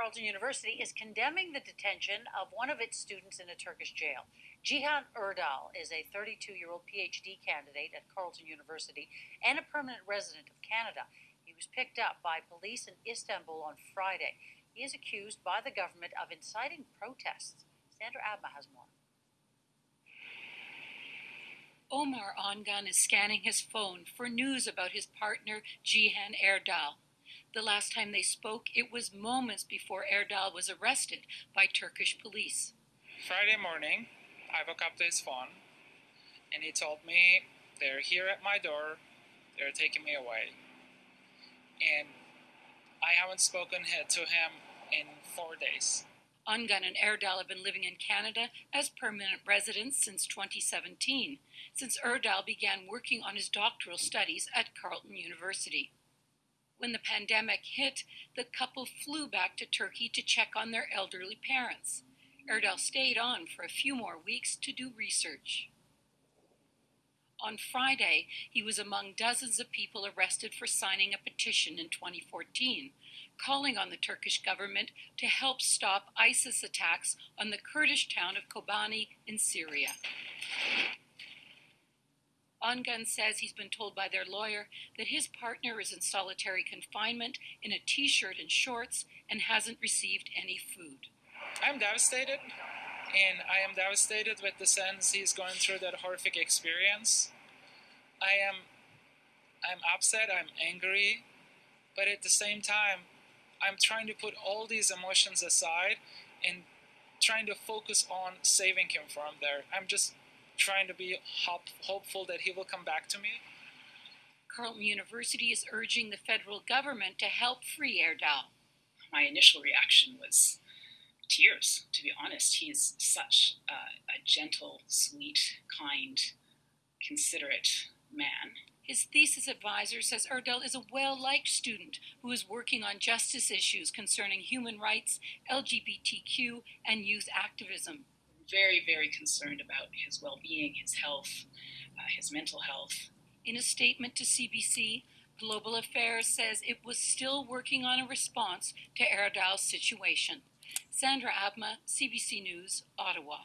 Carleton University is condemning the detention of one of its students in a Turkish jail. Cihan Erdal is a 32 year old PhD candidate at Carleton University and a permanent resident of Canada. He was picked up by police in Istanbul on Friday. He is accused by the government of inciting protests. Sandra Abma has more. Omer Ongun is scanning his phone for news about his partner, Cihan Erdal. The last time they spoke, it was moments before Erdal was arrested by Turkish police. Friday morning, I woke up to his phone, and he told me they're here at my door, they're taking me away. And I haven't spoken to him in four days. Ongun and Erdal have been living in Canada as permanent residents since 2017, since Erdal began working on his doctoral studies at Carleton University. When the pandemic hit, the couple flew back to Turkey to check on their elderly parents. Erdal stayed on for a few more weeks to do research. On Friday, he was among dozens of people arrested for signing a petition in 2014, calling on the Turkish government to help stop ISIS attacks on the Kurdish town of Kobani in Syria. Ongun says he's been told by their lawyer that his partner is in solitary confinement in a t shirt and shorts and hasn't received any food. I'm devastated, and I am devastated with the sense he's going through that horrific experience. I am I'm upset, I'm angry, but at the same time, I'm trying to put all these emotions aside and trying to focus on saving him from there. I'm just trying to be hop- hopeful that he will come back to me. Carleton University is urging the federal government to help free Erdal. My initial reaction was tears, to be honest. He is such a, a gentle, sweet, kind, considerate man. His thesis advisor says Erdal is a well liked student who is working on justice issues concerning human rights, LGBTQ, and youth activism very, very concerned about his well being, his health, uh, his mental health. In a statement to CBC, Global Affairs says it was still working on a response to Erdal's situation. Sandra Abma, CBC News, Ottawa.